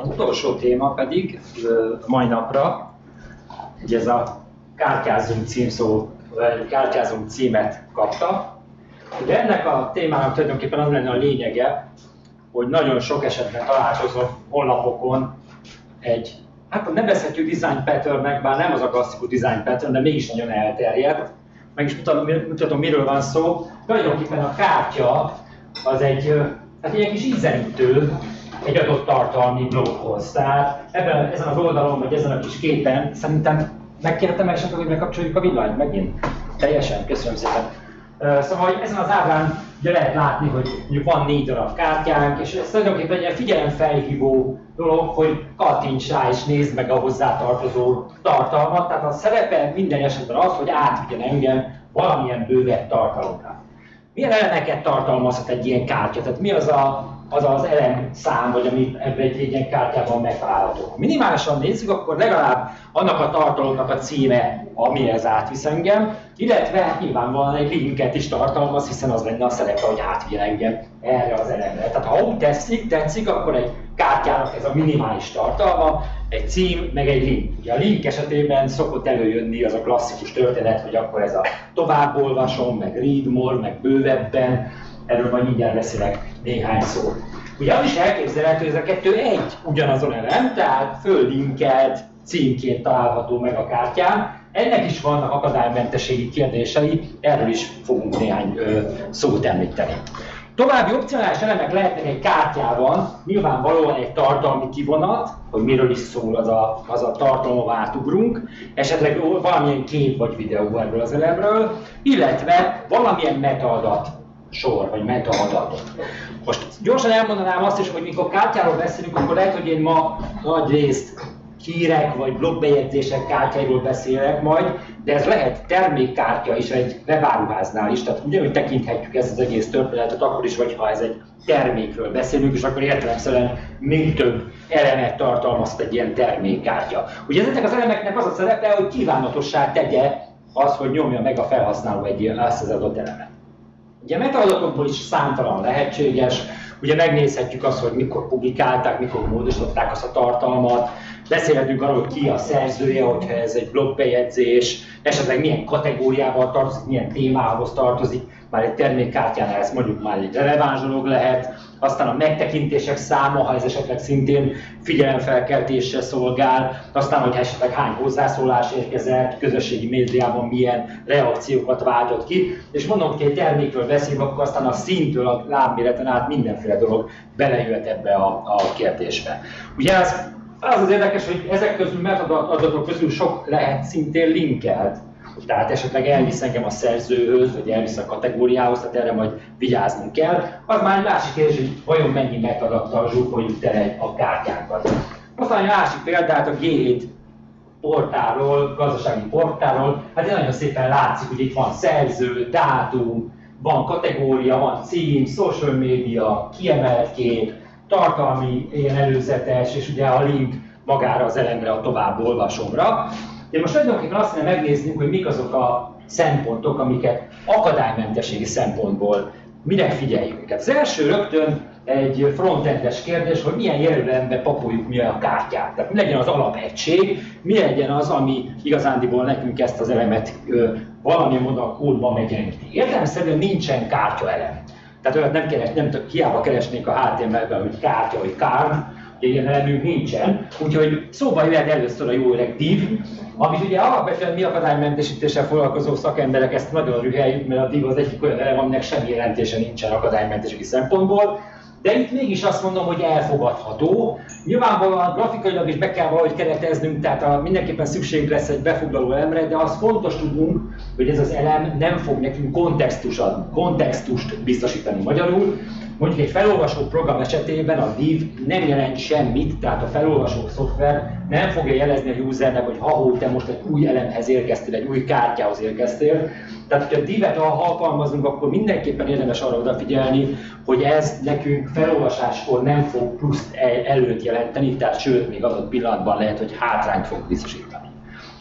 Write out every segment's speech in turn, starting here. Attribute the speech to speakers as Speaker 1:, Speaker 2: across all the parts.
Speaker 1: Az utolsó téma pedig mai napra, hogy ez a kártyázunk címszó, kártyázunk címet kapta. Ugye ennek a témának tulajdonképpen az lenne a lényege, hogy nagyon sok esetben találkozom honlapokon egy, hát nevezhetjük design patternnek, bár nem az a klasszikus design pattern, de mégis nagyon elterjedt. Meg is mutatom, mutatom miről van szó. Tulajdonképpen a kártya az egy, hát egy kis ízelítő, egy adott tartalmi bloghoz. Tehát ebben, ezen az oldalon, vagy ezen a kis képen szerintem megkértem esetleg, hogy megkapcsoljuk a villanyt megint. Teljesen, köszönöm szépen. Szóval hogy ezen az ábrán ugye lehet látni, hogy mondjuk van négy darab kártyánk, és ez tulajdonképpen egy figyelemfelhívó dolog, hogy kattints rá és nézd meg a hozzátartozó tartalmat. Tehát a szerepe minden esetben az, hogy átvigyen engem valamilyen bővebb tartalomra. Milyen elemeket tartalmazhat egy ilyen kártya? Tehát mi az a az az elem szám, vagy ami ebben egy ilyen kártyában megtalálható. Ha minimálisan nézzük, akkor legalább annak a tartalomnak a címe, amihez átvisz engem, illetve nyilvánvalóan egy linket is tartalmaz, hiszen az lenne a szerepe, hogy átvigyen engem erre az elemre. Tehát ha úgy tetszik, tetszik, akkor egy kártyának ez a minimális tartalma, egy cím, meg egy link. Ugye a link esetében szokott előjönni az a klasszikus történet, hogy akkor ez a továbbolvasom, meg read more, meg bővebben, erről majd mindjárt beszélek néhány szót. Ugye az is elképzelhető, hogy ez a kettő egy ugyanazon elem, tehát föllinkelt címként található meg a kártyán. Ennek is vannak akadálymentességi kérdései, erről is fogunk néhány ö, szót említeni. További opcionális elemek lehetnek egy kártyában, nyilvánvalóan egy tartalmi kivonat, hogy miről is szól az a, az a tartalom, átugrunk, esetleg valamilyen kép vagy videó erről az elemről, illetve valamilyen metaadat sor, vagy metaadatot. Most gyorsan elmondanám azt is, hogy mikor kártyáról beszélünk, akkor lehet, hogy én ma nagy részt hírek vagy blogbejegyzések kártyáiról beszélek majd, de ez lehet termékkártya is egy webáruháznál is, tehát ugyanúgy tekinthetjük ezt az egész történetet akkor is, hogyha ez egy termékről beszélünk, és akkor értelemszerűen még több elemet tartalmaz egy ilyen termékkártya. Ugye ezeknek az elemeknek az a szerepe, hogy kívánatossá tegye az, hogy nyomja meg a felhasználó egy ilyen az adott elemet. Ugye metaadatokból is számtalan lehetséges, ugye megnézhetjük azt, hogy mikor publikálták, mikor módosították azt a tartalmat, beszélhetünk arról, hogy ki a szerzője, hogyha ez egy blogbejegyzés, esetleg milyen kategóriával tartozik, milyen témához tartozik, már egy termékkártyánál ez mondjuk már egy releváns dolog lehet, aztán a megtekintések száma, ha ez esetleg szintén figyelemfelkeltésre szolgál, aztán, hogy esetleg hány hozzászólás érkezett, közösségi médiában milyen reakciókat váltott ki, és mondom, hogy egy termékről beszélünk, akkor aztán a szintől, a lábméreten át mindenféle dolog belejöhet ebbe a, a kérdésbe. Ugye az, az az érdekes, hogy ezek közül metadatok közül sok lehet szintén linkelt tehát esetleg elvisz engem a szerzőhöz, vagy elvisz a kategóriához, tehát erre majd vigyáznunk kell. Az már egy másik kérdés, hogy vajon mennyi metadattal zsúfoljuk tele a kártyánkat. Aztán egy másik példát a G7 portálról, gazdasági portálról, hát ez nagyon szépen látszik, hogy itt van szerző, dátum, van kategória, van cím, social media, kiemelt kép, tartalmi ilyen előzetes, és ugye a link magára az elemre, a tovább olvasomra. De most tulajdonképpen azt kellene megnéznünk, hogy mik azok a szempontok, amiket akadálymentességi szempontból mire figyeljünk. Az első rögtön egy frontendes kérdés, hogy milyen jelölembe papoljuk mi a kártyát. Tehát mi legyen az alapegység, mi legyen az, ami igazándiból nekünk ezt az elemet ö, valamilyen módon a kódban megjeleníti. Értelemszerűen nincsen kártya elem. Tehát olyat nem, keres, nem hiába keresnék a HTML-ben, hogy kártya vagy card, ilyen elemünk nincsen, úgyhogy szóba jöhet először a jó öreg div, amit ugye alapvetően mi akadálymentesítéssel foglalkozó szakemberek ezt nagyon rüheljük, mert a div az egyik olyan elem, aminek semmi jelentése nincsen akadálymentességi szempontból, de itt mégis azt mondom, hogy elfogadható. Nyilvánvalóan grafikailag is be kell valahogy kereteznünk, tehát a, mindenképpen szükségünk lesz egy befoglaló elemre, de az fontos tudnunk, hogy ez az elem nem fog nekünk kontextust, kontextust biztosítani magyarul, Mondjuk egy felolvasó program esetében a div nem jelent semmit, tehát a felolvasó szoftver nem fogja jelezni a usernek, hogy ha te most egy új elemhez érkeztél, egy új kártyához érkeztél. Tehát, hogyha divet alkalmazunk, akkor mindenképpen érdemes arra odafigyelni, hogy ez nekünk felolvasáskor nem fog pluszt előtt jelenteni, tehát sőt, még adott pillanatban lehet, hogy hátrányt fog biztosítani.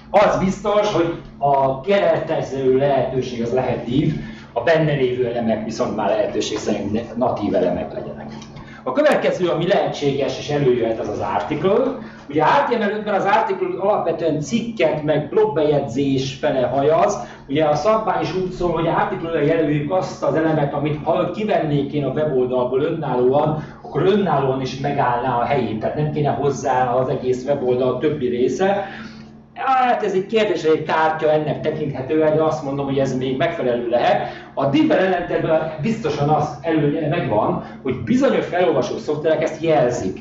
Speaker 1: Az biztos, hogy a keretező lehetőség az lehet div, a benne lévő elemek viszont már lehetőség szerint natív elemek legyenek. A következő, ami lehetséges és előjöhet, az az article. Ugye HTML5-ben az article alapvetően cikket, meg blogbejegyzés fele hajaz. Ugye a szabvány is úgy szól, hogy article jelöljük azt az elemet, amit ha kivennék én a weboldalból önállóan, akkor önállóan is megállná a helyét, tehát nem kéne hozzá az egész weboldal többi része. Hát ez egy kérdés, egy kártya ennek tekinthető, de azt mondom, hogy ez még megfelelő lehet. A div ellentétben biztosan az előnye megvan, hogy bizonyos felolvasó szoftverek ezt jelzik.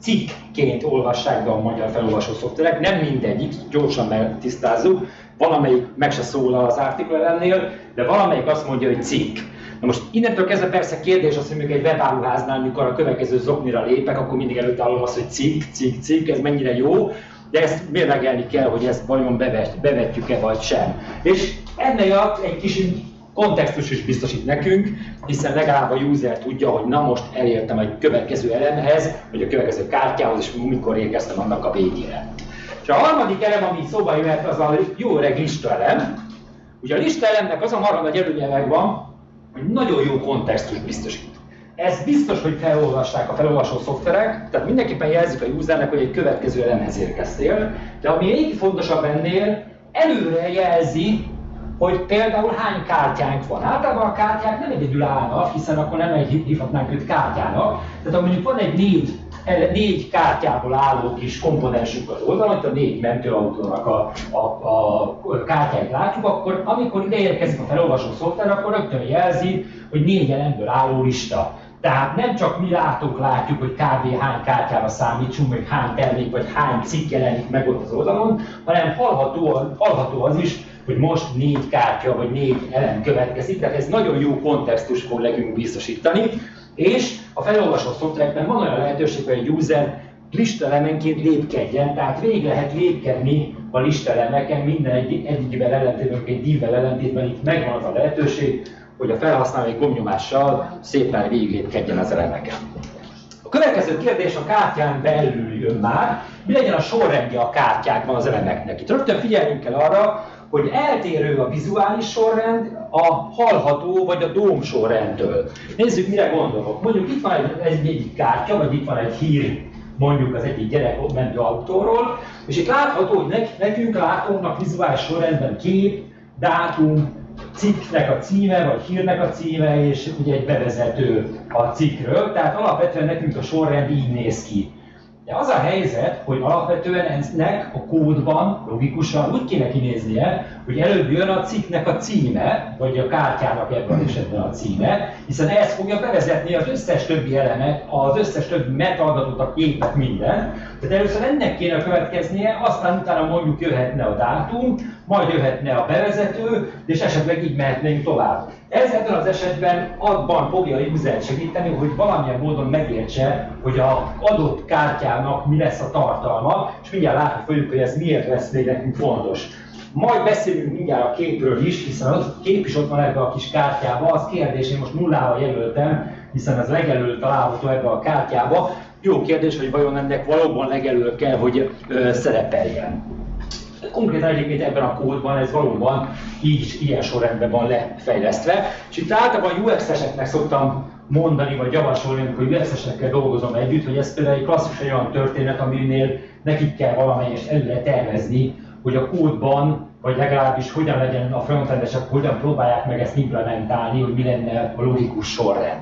Speaker 1: Cikkként olvassák be a magyar felolvasó szoftverek, nem mindegyik, gyorsan megtisztázzuk, valamelyik meg se szól az article ellennél, de valamelyik azt mondja, hogy cikk. Na most innentől kezdve persze kérdés az, hogy még egy webáruháznál, mikor a következő zoknira lépek, akkor mindig előtt állom az, hogy cikk, cikk, cikk, ez mennyire jó, de ezt mérlegelni kell, hogy ezt vajon bevet, bevetjük-e vagy sem. És ennél egy kis kontextus is biztosít nekünk, hiszen legalább a user tudja, hogy na most elértem egy következő elemhez, vagy a következő kártyához, és mikor érkeztem annak a végére. És a harmadik elem, ami szóba jöhet, az a jó öreg lista elem. Ugye a lista elemnek az a marad nagy előnye megvan, hogy nagyon jó kontextus biztosít. Ez biztos, hogy felolvasták a felolvasó szoftverek, tehát mindenképpen jelzik a usernek, hogy egy következő elemhez érkeztél, de ami még fontosabb ennél, előre jelzi, hogy például hány kártyánk van. Általában a kártyák nem egyedül állnak, hiszen akkor nem egy hívhatnánk őt kártyának. Tehát ha mondjuk van egy négy, négy kártyából álló kis komponensünk az oldalon, itt a négy mentőautónak a, a, a kártyáit látjuk, akkor amikor ide érkezik a felolvasó szoftver, akkor rögtön jelzi, hogy négy elemből álló lista. Tehát nem csak mi látunk, látjuk, hogy kb. hány kártyára számítsunk, vagy hány termék, vagy hány cikk jelenik meg ott az oldalon, hanem hallható, hallható az is, hogy most négy kártya, vagy négy elem következik, tehát ez nagyon jó kontextus fog biztosítani, és a felolvasó szoftverekben van olyan lehetőség, hogy egy user listelemenként lépkedjen, tehát végig lehet lépkedni a listelemeken, minden egy, egyikben ellentétben, egy divvel ellentétben. Itt megvan az a lehetőség, hogy a felhasználó egy gomnyomással szépen végiglépkedjen az elemeken. A következő kérdés a kártyán belül jön már, mi legyen a sorrendje a kártyákban az elemeknek. Itt rögtön figyeljünk kell arra, hogy eltérő a vizuális sorrend a hallható vagy a dóm sorrendtől. Nézzük, mire gondolok. Mondjuk itt van egy, egy, egy kártya, vagy itt van egy hír mondjuk az egyik gyerek mentő autóról, és itt látható, hogy nekünk látónak vizuális sorrendben kép, dátum, cikknek a címe, vagy hírnek a címe, és ugye egy bevezető a cikkről, tehát alapvetően nekünk a sorrend így néz ki. De az a helyzet, hogy alapvetően ennek a kódban logikusan úgy kéne kinéznie, hogy előbb jön a cikknek a címe, vagy a kártyának ebben az esetben a címe, hiszen ez fogja bevezetni az összes többi elemet, az összes többi metadatot, a képet, minden. Tehát először ennek kéne következnie, aztán utána mondjuk jöhetne a dátum, majd jöhetne a bevezető, és esetleg így mehetnénk tovább. Ez ebben az esetben abban fogja a user segíteni, hogy valamilyen módon megértse, hogy a adott kártyának mi lesz a tartalma, és mindjárt látni fogjuk, hogy ez miért lesz még nekünk fontos. Majd beszélünk mindjárt a képről is, hiszen a kép is ott van ebbe a kis kártyába. Az kérdés, én most nullával jelöltem, hiszen ez legelől található ebbe a kártyába. Jó kérdés, hogy vajon ennek valóban legelől kell, hogy ö, szerepeljen. Konkrétan egyébként ebben a kódban ez valóban így ilyen sorrendben van lefejlesztve. És itt általában UX-eseknek szoktam mondani, vagy javasolni, amikor UX-esekkel dolgozom együtt, hogy ez például egy klasszikus olyan történet, aminél nekik kell valamelyest előre tervezni, hogy a kódban, vagy legalábbis hogyan legyen a frontendesek, hogyan próbálják meg ezt implementálni, hogy mi lenne a logikus sorrend.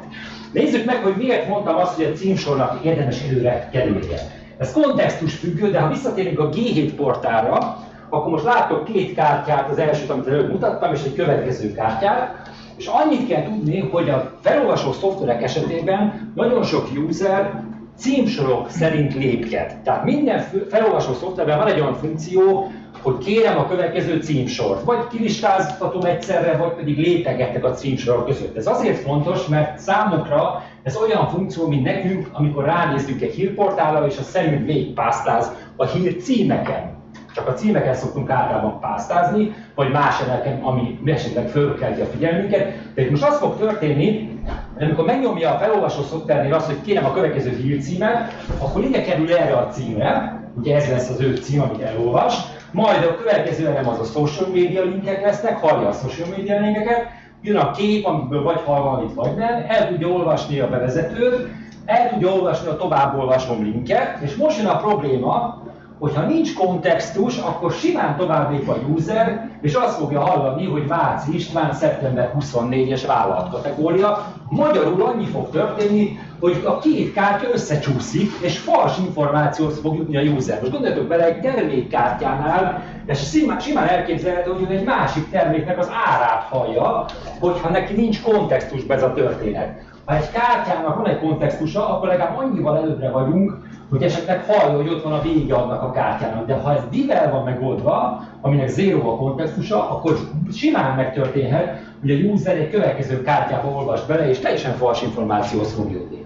Speaker 1: Nézzük meg, hogy miért mondtam azt, hogy a címsornak érdemes előre kerülnie. Ez kontextus függő, de ha visszatérünk a G7 portára, akkor most látok két kártyát, az elsőt, amit előbb mutattam, és egy következő kártyát, és annyit kell tudni, hogy a felolvasó szoftverek esetében nagyon sok user címsorok szerint lépked. Tehát minden felolvasó szoftverben van egy olyan funkció, hogy kérem a következő címsort, vagy kilistáztatom egyszerre, vagy pedig lépegetek a címsorok között. Ez azért fontos, mert számukra ez olyan funkció, mint nekünk, amikor ránézünk egy hírportálra, és a szerint végigpásztáz a hír címeken. Csak a címeken szoktunk általában pásztázni, vagy más elemeken, ami esetleg fölkelti a figyelmünket. De itt most az fog történni, hogy amikor megnyomja a felolvasó szoftvernél azt, hogy kérem a következő hírcímet, akkor ide kerül erre a címre, ugye ez lesz az ő cím, amit elolvas, majd a következő elem az a social media linkek lesznek, hallja a social media linkeket, jön a kép, amiből vagy hall valamit, vagy nem, el tudja olvasni a bevezetőt, el tudja olvasni a továbbolvasom linket, és most jön a probléma, hogyha nincs kontextus, akkor simán tovább lép a user, és azt fogja hallani, hogy Váci István szeptember 24-es vállalatkategória. Magyarul annyi fog történni, hogy a két kártya összecsúszik, és fals információt fog jutni a user. Most gondoljatok bele, egy termékkártyánál, és simán, simán elképzelhető, hogy egy másik terméknek az árát hallja, hogyha neki nincs kontextusban ez a történet. Ha egy kártyának van egy kontextusa, akkor legalább annyival előbbre vagyunk, hogy esetleg hallja, hogy ott van a vége annak a kártyának. De ha ez divel van megoldva, aminek zéro a kontextusa, akkor simán megtörténhet, hogy a user egy következő kártyába olvas bele, és teljesen fals információhoz fog jutni.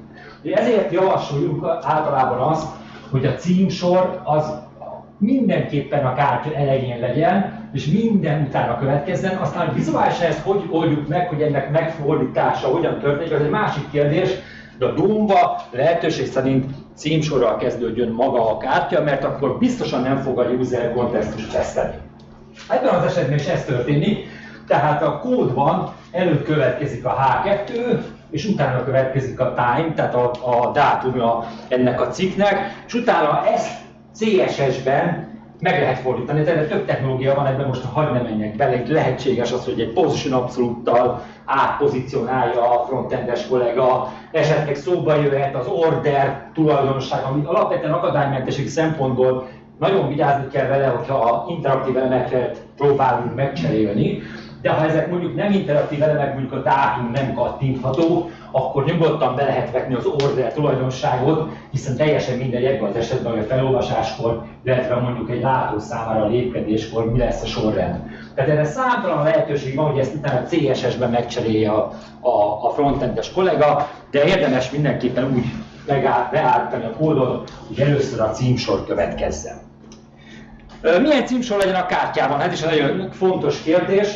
Speaker 1: Ezért javasoljuk általában azt, hogy a címsor az mindenképpen a kártya elején legyen, és minden utána következzen. Aztán, vizuálisan ezt hogy oldjuk meg, hogy ennek megfordítása hogyan történik, az egy másik kérdés, de a Doom-ba lehetőség szerint címsorral kezdődjön maga a kártya, mert akkor biztosan nem fog a user kontextust veszteni. Ebben az esetben is ez történik, tehát a kódban előtt következik a H2, és utána következik a time, tehát a, a dátumja ennek a cikknek, és utána ezt CSS-ben meg lehet fordítani, tehát több technológia van ebben, most hagyj ne menjek bele, itt lehetséges az, hogy egy position abszolúttal átpozícionálja a frontendes kollega, esetleg szóba jöhet az order tulajdonság, ami alapvetően akadálymentesség szempontból nagyon vigyázni kell vele, hogyha a interaktív elemeket próbálunk megcserélni, de ha ezek mondjuk nem interaktív elemek, mondjuk a dátum nem kattintható, akkor nyugodtan be lehet vetni az order tulajdonságot, hiszen teljesen mindegy ebben az esetben, hogy a felolvasáskor, illetve mondjuk egy látó számára a lépkedéskor mi lesz a sorrend. Tehát erre számtalan lehetőség van, hogy ezt utána CSS-ben megcserélje a, a, a frontendes kollega, de érdemes mindenképpen úgy beállítani a kódot, hogy először a címsor következzen. Milyen címsor legyen a kártyában? Ez is egy nagyon fontos kérdés.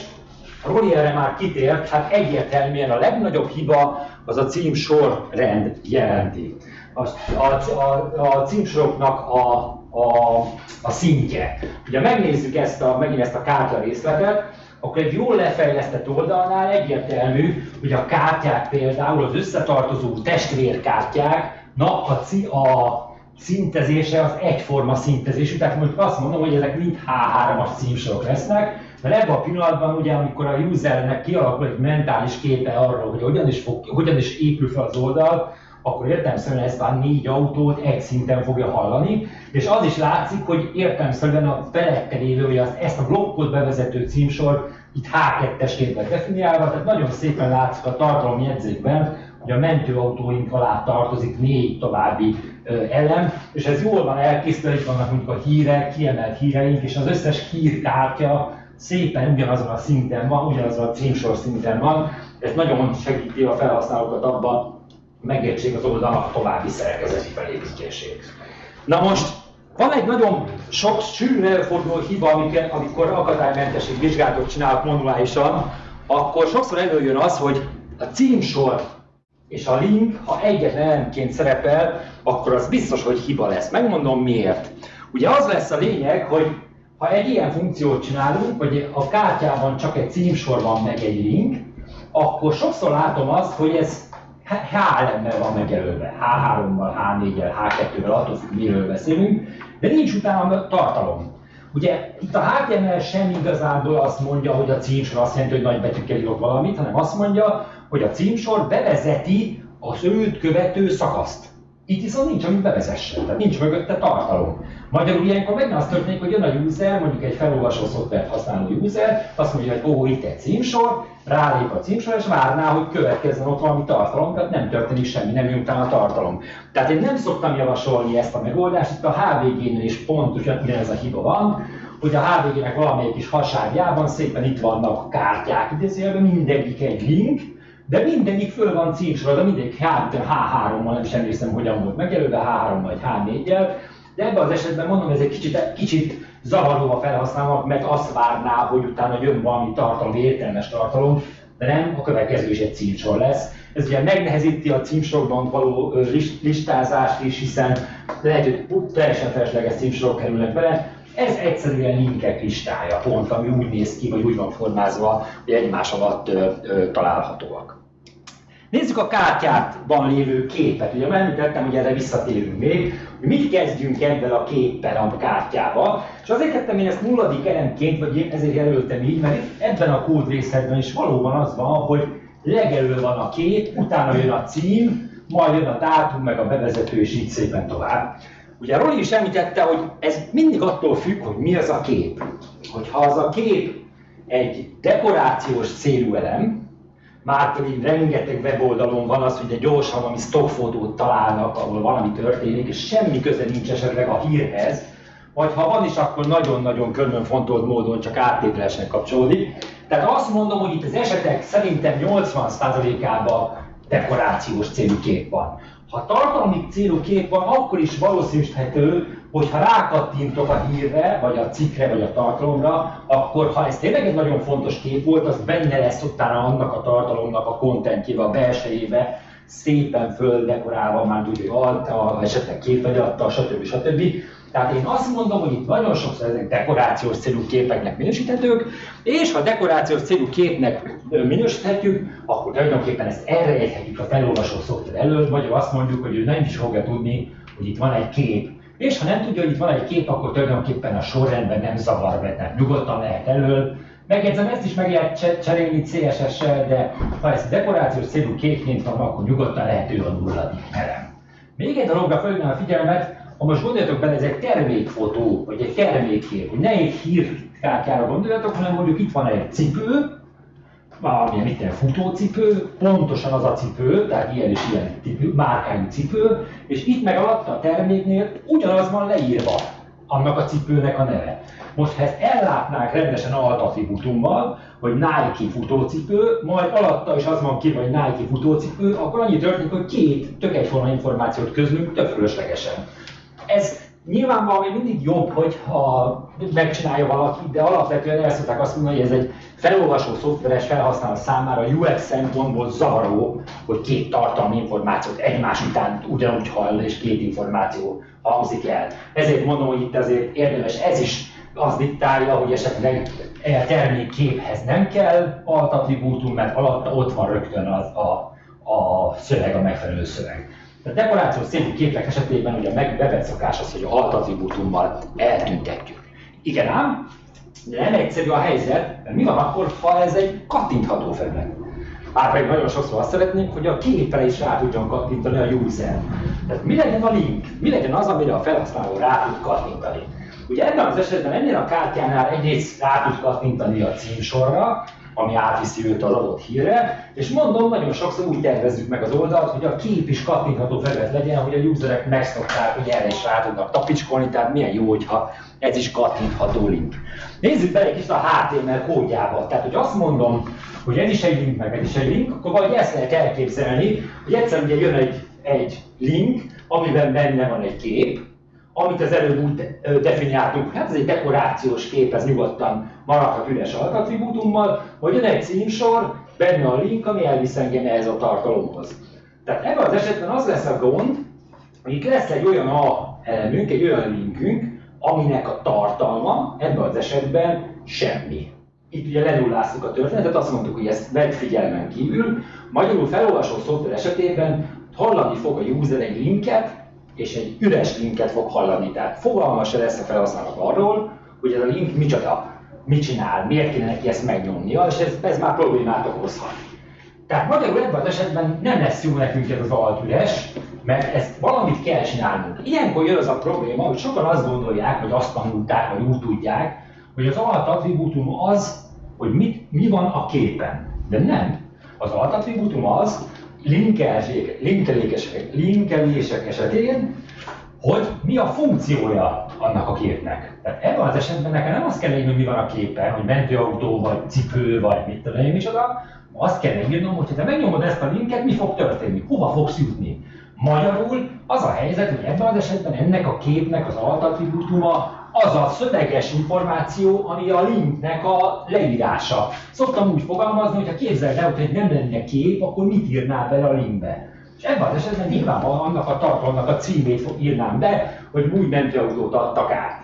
Speaker 1: Roli erre már kitért, hát egyértelműen a legnagyobb hiba az a címsor rend jelenti. A, a, a, a címsoroknak a, a, a szintje. Ugye megnézzük ezt a, megint ezt a kártya részletet, akkor egy jól lefejlesztett oldalnál egyértelmű, hogy a kártyák például az összetartozó testvérkártyáknak a, a szintezése az egyforma szintezésű, tehát mondjuk azt mondom, hogy ezek mind H3-as címsorok lesznek, mert ebben a pillanatban ugye, amikor a usernek kialakul egy mentális képe arról, hogy hogyan is, fog, hogyan is épül fel az oldal, akkor értelmszerűen ezt a négy autót egy szinten fogja hallani, és az is látszik, hogy értelmszerűen a felette lévő, hogy az, ezt a blokkot bevezető címsor itt H2-esként lett definiálva, tehát nagyon szépen látszik a tartalomjegyzékben, hogy a mentőautóink alá tartozik négy további elem, és ez jól van elkészítve, itt vannak mondjuk a hírek, kiemelt híreink, és az összes hírkártya szépen ugyanazon a szinten van, ugyanazon a címsor szinten van, ez nagyon segíti a felhasználókat abban, megértsék az oldalnak a további szerkezeti felépítését. Na most van egy nagyon sok sűrűn előforduló hiba, amikor, amikor akadálymentesség vizsgálatot csinálok manuálisan, akkor sokszor előjön az, hogy a címsor és a link, ha egyetlen elemként szerepel, akkor az biztos, hogy hiba lesz. Megmondom miért. Ugye az lesz a lényeg, hogy ha egy ilyen funkciót csinálunk, hogy a kártyában csak egy címsor van meg egy link, akkor sokszor látom azt, hogy ez H elemmel van megjelölve, H3-mal, H4-el, H2-vel, attól függ, miről beszélünk, de nincs utána tartalom. Ugye itt a HTML sem igazából azt mondja, hogy a címsor azt jelenti, hogy nagy betűkkel írok valamit, hanem azt mondja, hogy a címsor bevezeti az őt követő szakaszt. Itt viszont nincs, amit bevezessen, tehát nincs mögötte tartalom. Magyarul ilyenkor megint az történik, hogy jön a user, mondjuk egy felolvasó szoftvert használó user, azt mondja, hogy ó, itt egy címsor, rálép a címsor, és várná, hogy következzen ott valami tartalom, tehát nem történik semmi, nem jön utána a tartalom. Tehát én nem szoktam javasolni ezt a megoldást, itt a HVG-nél is pontosan ez a hiba van, hogy a HVG-nek valamelyik is haságjában szépen itt vannak kártyák, idézőjelben mindegyik egy link, de mindegyik föl van címsorolva, mindegyik H3-mal, nem is emlékszem, hogyan volt megjelölve, H3 vagy H4-jel, de ebben az esetben mondom, ez egy kicsit, kicsit zavaró a felhasználónak, mert azt várná, hogy utána jön valami tartalom, értelmes tartalom, de nem, a következő is egy címsor lesz. Ez ugye megnehezíti a címsorokban való listázást is, hiszen lehet, hogy teljesen felesleges címsorok kerülnek bele. Ez egyszerűen linkek listája, pont, ami úgy néz ki, vagy úgy van formázva, hogy egymás alatt ö, ö, találhatóak. Nézzük a kártyában lévő képet. Ugye említettem, hogy erre visszatérünk még, hogy mit kezdjünk ebben a képpel a kártyával. És azért tettem én ezt nulladik elemként, vagy ezért jelöltem így, mert ebben a kódrészetben is valóban az van, hogy legelő van a kép, utána jön a cím, majd jön a dátum, meg a bevezető, és így szépen tovább. Ugye Roli is említette, hogy ez mindig attól függ, hogy mi az a kép. Hogyha az a kép egy dekorációs célú elem, már pedig rengeteg weboldalon van az, hogy egy gyorsan valami stockfotót találnak, ahol valami történik, és semmi köze nincs esetleg a hírhez, vagy ha van is, akkor nagyon-nagyon körülfontolt módon csak áttételesen kapcsolódik. Tehát azt mondom, hogy itt az esetek szerintem 80%-ában dekorációs célú kép van. Ha tartalmi célú kép van, akkor is valószínűsíthető, hogy ha rákattintok a hírre, vagy a cikkre, vagy a tartalomra, akkor ha ez tényleg egy nagyon fontos kép volt, az benne lesz utána annak a tartalomnak a kontentjébe, a belsejébe, szépen földekorálva, már tudja, alta, esetleg képfegyatta, stb. stb. Tehát én azt mondom, hogy itt nagyon sokszor ezek dekorációs célú képeknek minősíthetők, és ha dekorációs célú képnek minősíthetjük, akkor tulajdonképpen ezt elrejthetjük a felolvasó szoftver elől, vagy azt mondjuk, hogy ő nem is fogja tudni, hogy itt van egy kép, és ha nem tudja, hogy itt van egy kép, akkor tulajdonképpen a sorrendben nem zavar be, tehát nyugodtan lehet elől. Megjegyzem, ezt is meg lehet cserélni CSS-sel, de ha ez dekorációs célú képként van, akkor nyugodtan lehető a nulladik elem. Még egy dologra felhívnám a figyelmet, ha most gondoljatok bele, ez egy termékfotó, vagy egy termékkép, hogy ne egy hírkártyára gondoljatok, hanem mondjuk itt van egy cipő, valamilyen itt futócipő, pontosan az a cipő, tehát ilyen és ilyen cipő, márkányú cipő, és itt meg alatta a terméknél ugyanaz van leírva annak a cipőnek a neve. Most ha ezt ellátnák rendesen altattributummal, hogy Nike futócipő, majd alatta is az van ki, hogy Nike futócipő, akkor annyi történik, hogy két tök egyforma információt közlünk tök fölöslegesen. Ez nyilvánvalóan még mindig jobb, hogyha megcsinálja valaki, de alapvetően el szokták azt mondani, hogy ez egy felolvasó szoftveres felhasználó számára UX szempontból zavaró, hogy két tartalmi információt egymás után ugyanúgy hall, és két információ hangzik el. Ezért mondom, hogy itt azért érdemes ez is az diktálja, hogy esetleg e termékképhez nem kell alt attribútum, mert alatta ott van rögtön az a, a szöveg, a megfelelő szöveg. A dekorációs szintű képek esetében ugye meg bevett szokás az, hogy a alt attribútummal eltüntetjük. Igen ám, de nem egyszerű a helyzet, mert mi van akkor, ha ez egy kattintható felület? Már pedig nagyon sokszor azt szeretnénk, hogy a képre is rá tudjon kattintani a user. Tehát mi legyen a link? Mi legyen az, amire a felhasználó rá tud kattintani? Ugye ebben az esetben ennél a kártyánál egyrészt rá tud kattintani a címsorra, ami átviszi őt az adott hírre, és mondom, nagyon sokszor úgy tervezzük meg az oldalt, hogy a kép is kattintható felület legyen, hogy a userek megszokták, hogy erre is rá tudnak tapicskolni, tehát milyen jó, hogyha ez is kattintható link. Nézzük bele egy kicsit a HTML kódjába. Tehát, hogy azt mondom, hogy ez is egy link, meg ez is egy link, akkor vagy ezt lehet elképzelni, hogy egyszer ugye jön egy, egy link, amiben benne van egy kép, amit az előbb úgy definiáltunk, hát ez egy dekorációs kép, ez nyugodtan maradhat üres altattribútummal, hogy jön egy címsor, benne a link, ami elvisz engem ehhez a tartalomhoz. Tehát ebben az esetben az lesz a gond, hogy itt lesz egy olyan A elemünk, egy olyan linkünk, aminek a tartalma ebben az esetben semmi. Itt ugye lenulláztuk a történetet, azt mondtuk, hogy ezt vedd figyelmen kívül. Magyarul felolvasó szoftver esetében hallani fog a user egy linket, és egy üres linket fog hallani. Tehát fogalma se lesz a felhasználók arról, hogy ez a link micsoda, mit csinál, miért kéne neki ezt megnyomnia, és ez, ez már problémát okozhat. Tehát magyarul ebben az esetben nem lesz jó nekünk ez az alt üres, mert ezt valamit kell csinálnunk. Ilyenkor jön az a probléma, hogy sokan azt gondolják, vagy azt tanulták, vagy úgy tudják, hogy az alt attribútum az, hogy mit, mi van a képen. De nem. Az alt attribútum az, linkelések, linkelések esetén, hogy mi a funkciója annak a képnek. Tehát ebben az esetben nekem nem azt kell írni, hogy mi van a képen, hogy mentőautó, vagy cipő, vagy mit tudom én micsoda, azt kell megírnom, hogy ha te megnyomod ezt a linket, mi fog történni, hova fogsz jutni. Magyarul az a helyzet, hogy ebben az esetben ennek a képnek az altattribútuma az a szöveges információ, ami a linknek a leírása. Szoktam úgy fogalmazni, hogy ha képzeld el, hogy nem lenne kép, akkor mit írnál bele a linkbe? És ebben az esetben nyilvánvalóan annak a tartalomnak a címét írnám be, hogy új mentőautót adtak át.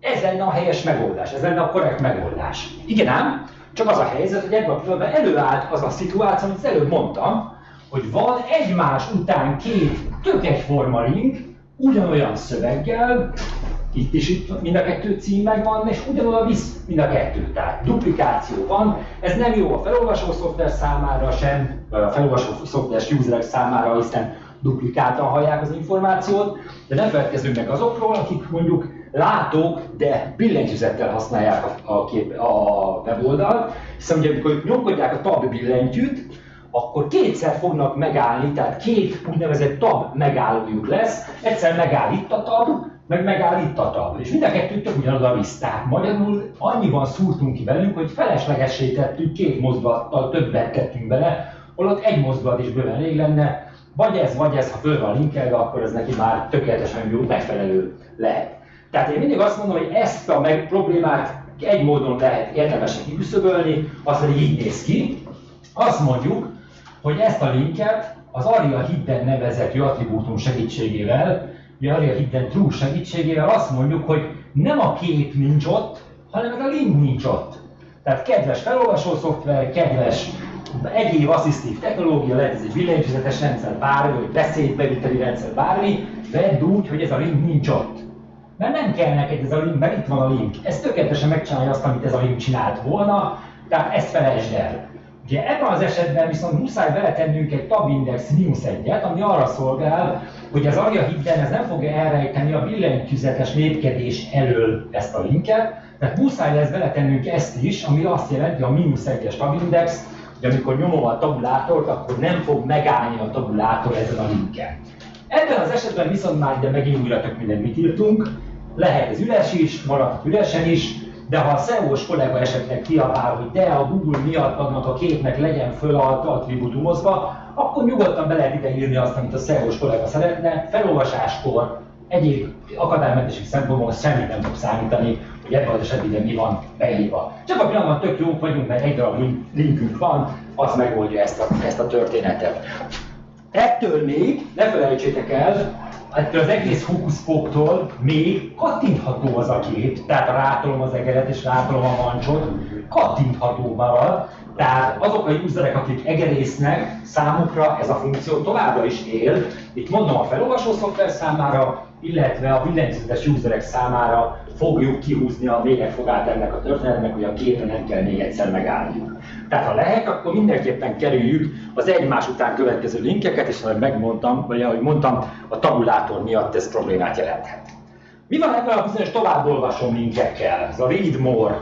Speaker 1: Ez lenne a helyes megoldás, ez lenne a korrekt megoldás. Igen ám, csak az a helyzet, hogy ebben a pillanatban előállt az a szituáció, amit előbb mondtam, hogy van egymás után két tök egyforma link, ugyanolyan szöveggel, itt is itt mind a kettő cím megvan, és ugyanoda visz mind a kettő. Tehát duplikáció van, ez nem jó a felolvasó szoftver számára sem, vagy a felolvasó szoftveres userek számára, hiszen duplikáltan hallják az információt, de nem feledkezzünk meg azokról, akik mondjuk látók, de billentyűzettel használják a, a, kép, a weboldalt, hiszen ugye amikor nyomkodják a tab billentyűt, akkor kétszer fognak megállni, tehát két úgynevezett tab megállójuk lesz, egyszer megáll itt a tab, meg megáll itt a tab, és mind a kettőt tök ugyanoda visz. Tehát magyarul annyiban szúrtunk ki velünk, hogy feleslegessé tettük, két mozdulattal többet tettünk bele, holott egy mozdulat is bőven elég lenne, vagy ez, vagy ez, ha föl van linkelve, akkor ez neki már tökéletesen jó, megfelelő lehet. Tehát én mindig azt mondom, hogy ezt a meg problémát egy módon lehet érdemesen kiküszöbölni, az pedig így néz ki. Azt mondjuk, hogy ezt a linket az Aria Hidden nevezetű attribútum segítségével, ugye Aria Hidden True segítségével azt mondjuk, hogy nem a kép nincs ott, hanem a link nincs ott. Tehát kedves felolvasó szoftver, kedves egyéb asszisztív technológia, lehet ez egy villanyfüzetes rendszer, bármi, vagy beszédbeviteli rendszer, bármi, vedd úgy, hogy ez a link nincs ott. Mert nem kell neked ez a link, mert itt van a link. Ez tökéletesen megcsinálja azt, amit ez a link csinált volna, tehát ezt felejtsd el. Ugye ebben az esetben viszont muszáj beletennünk egy tabindex mínusz egyet, ami arra szolgál, hogy az Aria Hidden ez nem fogja elrejteni a billentyűzetes lépkedés elől ezt a linket, tehát muszáj lesz beletennünk ezt is, ami azt jelenti a mínusz egyes tabindex, hogy amikor nyomom a tabulátort, akkor nem fog megállni a tabulátor ezen a linken. Ebben az esetben viszont már ide megint újra tök mindent mit írtunk, lehet ez üres is, maradhat üresen is, de ha a SEO-s kollega esetleg kiabál, hogy de a Google miatt annak a képnek legyen föl attributumozva, akkor nyugodtan be lehet ide írni azt, amit a SEO-s kollega szeretne, felolvasáskor, egyéb akadálymentesség szempontból semmit nem fog számítani, hogy ebben az esetben mi van beírva. Csak a pillanatban tök jók vagyunk, mert egy darab linkünk van, az megoldja ezt a, ezt a történetet. Ettől még, ne felejtsétek el, ettől az egész fókuszfoktól még kattintható az a kép, tehát rátolom az egeret és rátolom a mancsot, kattintható marad, tehát azok a userek, akik egerésznek, számukra ez a funkció továbbra is él. Itt mondom a felolvasó szoftver számára, illetve a billentyűzetes userek számára fogjuk kihúzni a végegfogát ennek a történetnek, hogy a képre nem kell még egyszer megállniuk. Tehát ha lehet, akkor mindenképpen kerüljük az egymás után következő linkeket, és ahogy megmondtam, vagy ahogy mondtam, a tabulátor miatt ez problémát jelenthet. Mi van ebben a bizonyos továbbolvasó linkekkel? Ez a read more.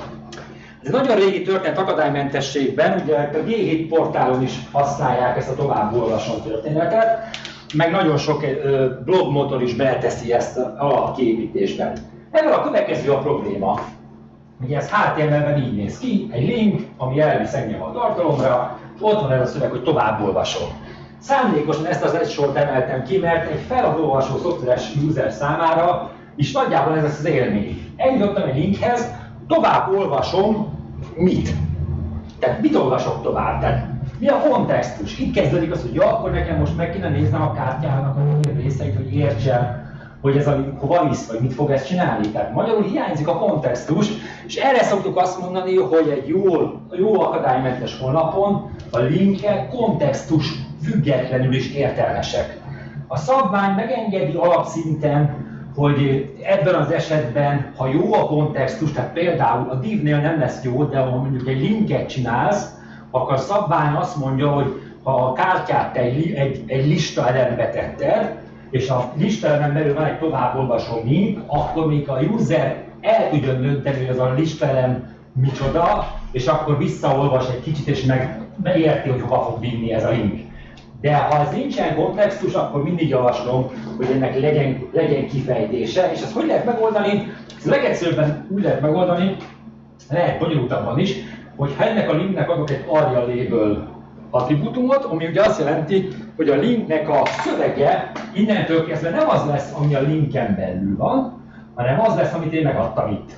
Speaker 1: Ez nagyon régi történet akadálymentességben, ugye a G7 portálon is használják ezt a továbbolvasó történetet, meg nagyon sok blogmotor is beteszi ezt alapkiépítésben. Ebből a következő a probléma. Ugye ez HTML-ben így néz ki, egy link, ami elvisz engem a tartalomra, és ott van ez a szöveg, hogy tovább olvasom. Szándékosan ezt az egy sort emeltem ki, mert egy felolvasó szoftveres user számára is nagyjából ez lesz az élmény. Eljutottam egy linkhez, tovább olvasom mit? Tehát mit olvasok tovább? Tehát mi a kontextus? Itt kezdődik az, hogy ja, akkor nekem most meg kéne néznem a kártyának a részeit, hogy értsem, hogy ez a hova visz, vagy mit fog ezt csinálni. Tehát magyarul hiányzik a kontextus, és erre szoktuk azt mondani, hogy egy jó, jó akadálymentes honlapon a linkek kontextus függetlenül is értelmesek. A szabvány megengedi alapszinten, hogy ebben az esetben, ha jó a kontextus, tehát például a divnél nem lesz jó, de ha mondjuk egy linket csinálsz, akkor a szabvány azt mondja, hogy ha a kártyát egy, egy, egy lista elembe tetted, és a listelemen belül van egy továbbolvasó link, akkor még a user el tudja dönteni, hogy az a listelem micsoda, és akkor visszaolvas egy kicsit, és meg megérti, hogy hova fog vinni ez a link. De ha ez nincsen kontextus, akkor mindig javaslom, hogy ennek legyen, legyen kifejtése, és ezt hogy lehet megoldani? Ezt legegyszerűbben úgy lehet megoldani, lehet bonyolultabban is, hogy ha ennek a linknek adok egy arja label attribútumot, ami ugye azt jelenti, hogy a linknek a szövege innentől kezdve nem az lesz, ami a linken belül van, hanem az lesz, amit én megadtam itt.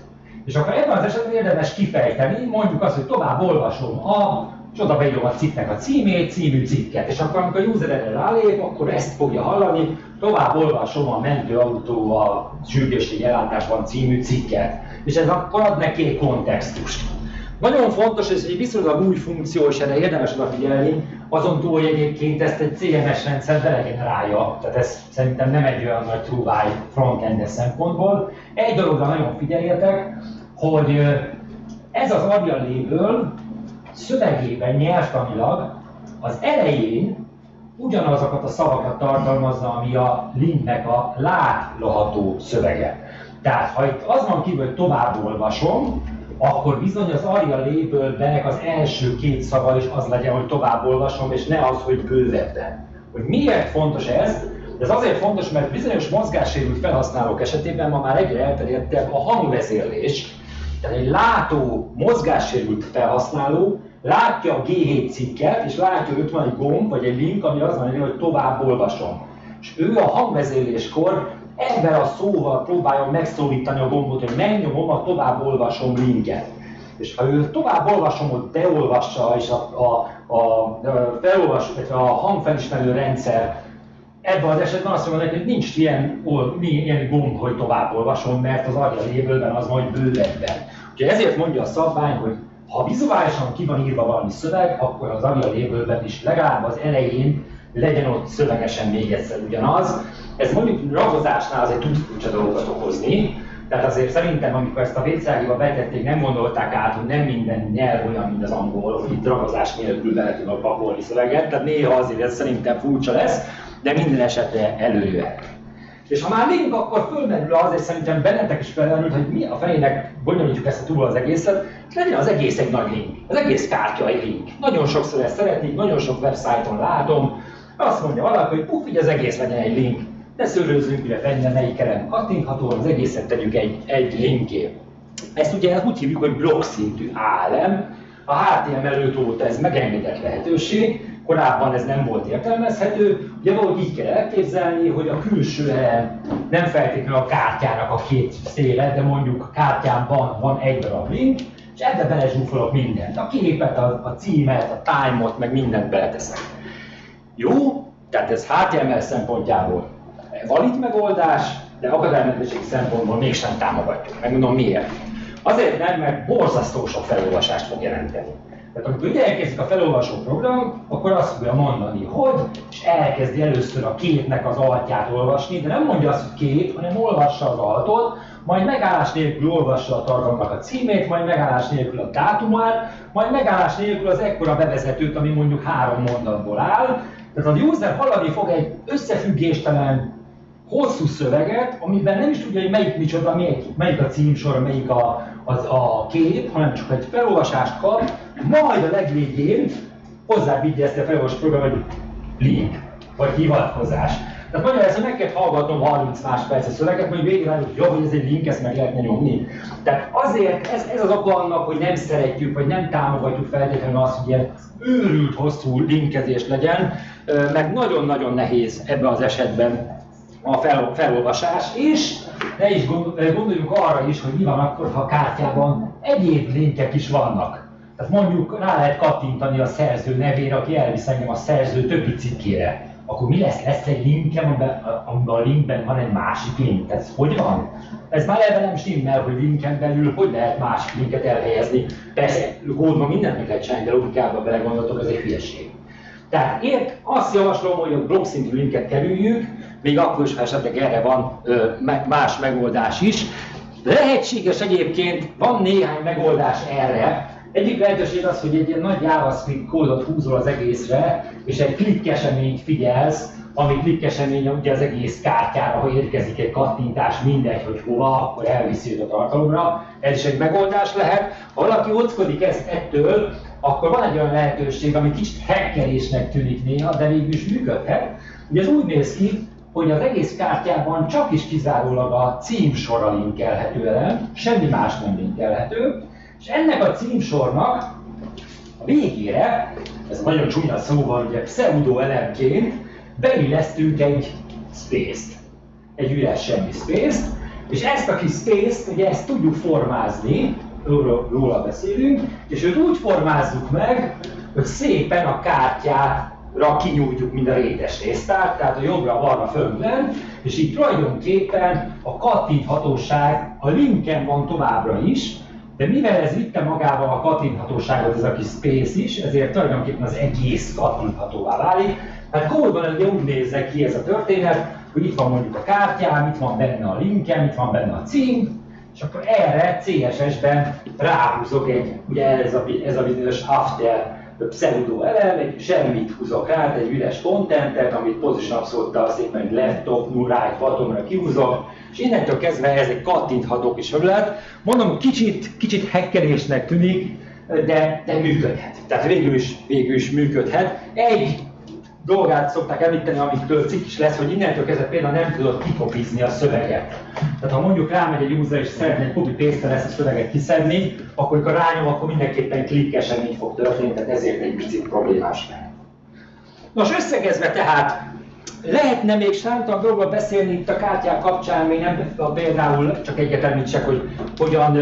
Speaker 1: És akkor ebben az esetben érdemes kifejteni, mondjuk azt, hogy tovább olvasom a, és oda beírom a cikknek a címét, című cikket. És akkor, amikor a user erre rálép, akkor ezt fogja hallani, tovább olvasom a mentőautó a sürgősség ellátásban című cikket. És ez akkor ad neki egy kontextust. Nagyon fontos, és egy viszonylag új funkció, és erre érdemes odafigyelni, azon túl, hogy egyébként ezt egy CMS rendszer degenerálja, tehát ez szerintem nem egy olyan nagy true frontend szempontból. Egy dologra nagyon figyeljetek, hogy ez az Aria Label szövegében nyelvtanilag az elején ugyanazokat a szavakat tartalmazza, ami a linknek a látható szövege. Tehát ha itt az van kívül, hogy tovább olvasom, akkor bizony az Aria labelbenek az első két szava is az legyen, hogy tovább olvasom, és ne az, hogy bővebben. Hogy miért fontos ez? Ez azért fontos, mert bizonyos mozgássérült felhasználók esetében ma már egyre elterjedtebb a hangvezérlés. Tehát egy látó, mozgássérült felhasználó látja a G7 cikket, és látja, hogy ott van egy gomb, vagy egy link, ami az van, hogy tovább olvasom. És ő a hangvezéléskor ebben a szóval próbálja megszólítani a gombot, hogy megnyomom a tovább olvasom linket. És ha ő tovább olvasom, hogy beolvassa, és a, a, a, a felolvas, a hangfelismerő rendszer ebben az esetben azt neki, hogy nincs ilyen, ilyen gomb, hogy tovább olvasom, mert az agya lévőben az majd bővebben. Úgyhogy ezért mondja a szabvány, hogy ha vizuálisan ki van írva valami szöveg, akkor az agya lévőben is legalább az elején legyen ott szövegesen még egyszer ugyanaz. Ez mondjuk ragozásnál azért tud furcsa dolgokat okozni, tehát azért szerintem, amikor ezt a vécágiba betették, nem gondolták át, hogy nem minden nyelv olyan, mint az angol, hogy itt ragozás nélkül bele tudnak pakolni szöveget, tehát néha azért ez szerintem furcsa lesz, de minden esetre előjöhet. És ha már link, akkor fölmerül azért szerintem bennetek is felmerült, hogy mi a felének bonyolítjuk ezt a túl az egészet, és legyen az egész egy nagy link. Az egész kártya egy link. Nagyon sokszor ezt szeretik, nagyon sok websájton látom, azt mondja valaki, hogy puff, így az egész legyen egy link. Ne szőrőzzünk, hogy benne melyik elem kattintható, az egészet tegyük egy, egy linké. Ezt ugye úgy hívjuk, hogy blokk szintű ALM. A HTML5 óta ez megengedett lehetőség, korábban ez nem volt értelmezhető. Ugye valahogy így kell elképzelni, hogy a külső elem nem feltétlenül a kártyának a két széle, de mondjuk a kártyában van egy darab link, és ebbe belezsúfolok mindent. A képet, a, a címet, a time-ot, meg mindent beleteszek. Jó, tehát ez HTML szempontjából valid megoldás, de akadálymentesség szempontból mégsem támogatjuk. Megmondom miért. Azért nem, mert borzasztó sok felolvasást fog jelenteni. Tehát amikor ide elkezdik a felolvasó program, akkor azt fogja mondani, hogy, és elkezdi először a képnek az altját olvasni, de nem mondja azt, hogy kép, hanem olvassa az altot, majd megállás nélkül olvassa a tartalomnak a címét, majd megállás nélkül a dátumát, majd megállás nélkül az ekkora bevezetőt, ami mondjuk három mondatból áll. Tehát az user hallani fog egy összefüggéstelen hosszú szöveget, amiben nem is tudja, hogy melyik micsoda, melyik, melyik a címsor, melyik a, az a kép, hanem csak egy felolvasást kap, majd a legvégén hozzábígye ezt a felolvasó program, hogy link, vagy hivatkozás. Tehát hogy meg kell hallgatnom 30 másperces szöveget, hogy végre hogy jó, hogy ez egy link, ezt meg lehetne nyomni. Tehát azért ez, ez az oka annak, hogy nem szeretjük, vagy nem támogatjuk feltétlenül azt, hogy ilyen őrült hosszú linkezés legyen, meg nagyon-nagyon nehéz ebben az esetben a fel, felolvasás, és ne is gondoljunk arra is, hogy mi van akkor, ha a kártyában egyéb linkek is vannak. Tehát mondjuk rá lehet kattintani a szerző nevére, aki elvisz engem a szerző többi cikkére. Akkor mi lesz? Lesz egy linkem, amiben a linkben van egy másik link. Ez hogy van? Ez már ebben nem stimmel, hogy linken belül hogy lehet másik linket elhelyezni. Persze, kódban mindent meg lehet csinálni, de logikában belegondoltok, ez egy hülyeség. Tehát én azt javaslom, hogy a blog szintű linket kerüljük, még akkor is, ha esetleg erre van más megoldás is. Lehetséges egyébként, van néhány megoldás erre. Egyik lehetőség az, hogy egy ilyen nagy JavaScript kódot húzol az egészre, és egy klikkeseményt figyelsz, ami klikkesemény ugye az egész kártyára, ha érkezik egy kattintás, mindegy, hogy hova, akkor elviszi a tartalomra. Ez is egy megoldás lehet. Ha valaki ockodik ezt ettől, akkor van egy olyan lehetőség, ami kicsit hackerésnek tűnik néha, de végül is működhet. Ugye ez úgy néz ki, hogy az egész kártyában csak is kizárólag a címsorra linkelhető elem, semmi más nem linkelhető, és ennek a címsornak a végére, ez nagyon csúnya szóval, ugye pseudo elemként beillesztünk egy space-t, egy üres semmi space-t, és ezt a kis space-t, ugye ezt tudjuk formázni, róla beszélünk, és őt úgy formázzuk meg, hogy szépen a kártyára kinyújtjuk mind a rétes résztát, tehát a jobbra, balra, fölben, és így tulajdonképpen a kattinthatóság a linken van továbbra is, De mivel ez vitte magával a kattinthatóságot, ez a kis space is, ezért tulajdonképpen az egész kattinthatóvá válik. Hát kódban ez úgy nézze ki ez a történet, hogy itt van mondjuk a kártyám, itt van benne a linkem, itt van benne a cím, és akkor erre CSS-ben ráhúzok egy, ugye ez a, ez a bizonyos after pseudo elem, egy semmit húzok rá, egy üres contentet, amit position abszolút szépen egy left, top, right, bottomra kihúzok, és innentől kezdve ez egy kattintható kis felület. Mondom, kicsit, kicsit hekkelésnek tűnik, de, de működhet. Tehát végül is, végül is működhet. Egy dolgát szokták említeni, amitől cikk is lesz, hogy innentől kezdve például nem tudod kikopizni a szöveget. Tehát ha mondjuk rámegy egy user és szeretne egy copy paste ezt a szöveget kiszedni, akkor amikor rányom, akkor mindenképpen klikkesen így fog történni, tehát ezért egy picit problémás. Nos, összegezve tehát, lehetne még számtalan dolgokról beszélni itt a kártyák kapcsán, még nem például csak egyet említsek, hogy hogyan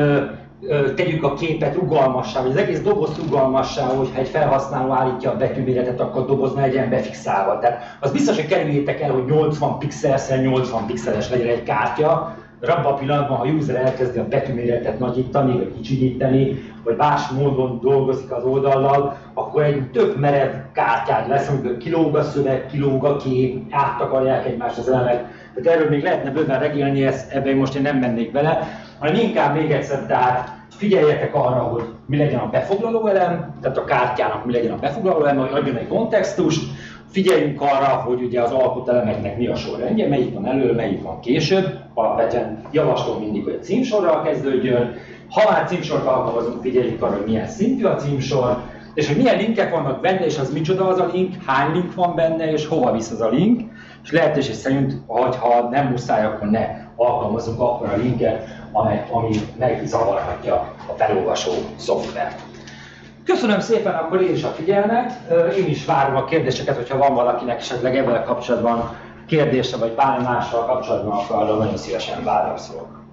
Speaker 1: tegyük a képet rugalmassá, vagy az egész doboz rugalmassá, hogyha egy felhasználó állítja a betűméretet, akkor a doboz ne legyen befixálva. Tehát az biztos, hogy kerüljétek el, hogy 80 pixelszer 80 pixeles legyen egy kártya, abban a pillanatban, ha a user elkezdi a betűméretet nagyítani, vagy kicsinyíteni, vagy más módon dolgozik az oldallal, akkor egy tök merev kártyád lesz, amikor kilóg a szöveg, kilóg a kép, áttakarják egymást az elemek. Tehát erről még lehetne bőven regélni, ezt, ebben most én nem mennék bele, hanem inkább még egyszer, tehát figyeljetek arra, hogy mi legyen a befoglaló elem, tehát a kártyának mi legyen a befoglaló elem, hogy adjon egy kontextust, figyeljünk arra, hogy ugye az alkotelemeknek mi a sorrendje, melyik van elő, melyik van később. Alapvetően javaslom mindig, hogy a címsorral kezdődjön. Ha már címsort alkalmazunk, figyeljünk arra, hogy milyen szintű a címsor, és hogy milyen linkek vannak benne, és az micsoda az a link, hány link van benne, és hova visz az a link, és lehetőség szerint, ha nem muszáj, akkor ne alkalmazunk akkor a linket, amely, ami megzavarhatja a felolvasó szoftvert. Köszönöm szépen akkor én is a figyelmet, én is várom a kérdéseket, hogyha van valakinek esetleg ebben kapcsolatban kérdése, vagy bármi mással kapcsolatban, akkor arra nagyon szívesen válaszolok.